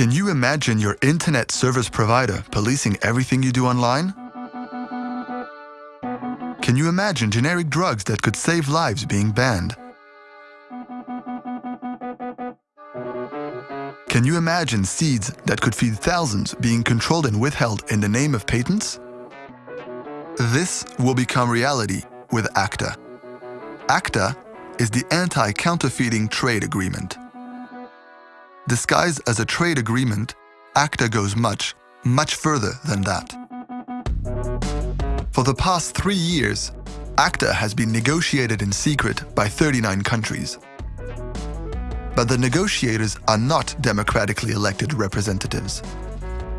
Can you imagine your internet service provider policing everything you do online? Can you imagine generic drugs that could save lives being banned? Can you imagine seeds that could feed thousands being controlled and withheld in the name of patents? This will become reality with ACTA. ACTA is the Anti-Counterfeiting Trade Agreement. Disguised as a trade agreement, ACTA goes much, much further than that. For the past three years, ACTA has been negotiated in secret by 39 countries. But the negotiators are not democratically elected representatives.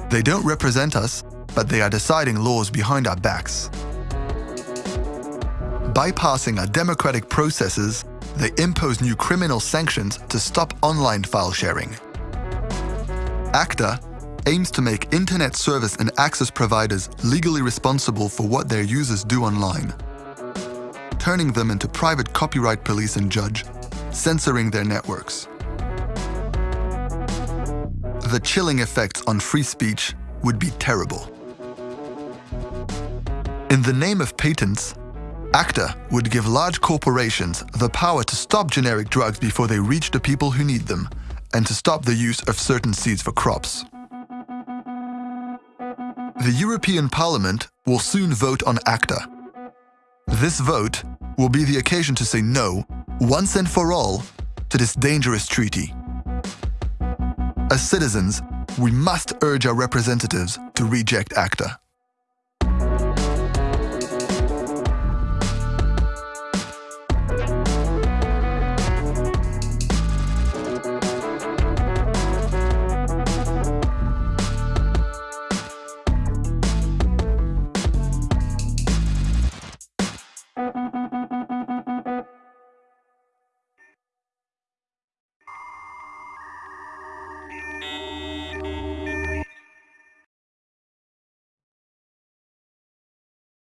They don't represent us, but they are deciding laws behind our backs. Bypassing our democratic processes, they impose new criminal sanctions to stop online file sharing. ACTA aims to make internet service and access providers legally responsible for what their users do online, turning them into private copyright police and judge, censoring their networks. The chilling effects on free speech would be terrible. In the name of patents, ACTA would give large corporations the power to stop generic drugs before they reach the people who need them and to stop the use of certain seeds for crops. The European Parliament will soon vote on ACTA. This vote will be the occasion to say no, once and for all, to this dangerous treaty. As citizens, we must urge our representatives to reject ACTA.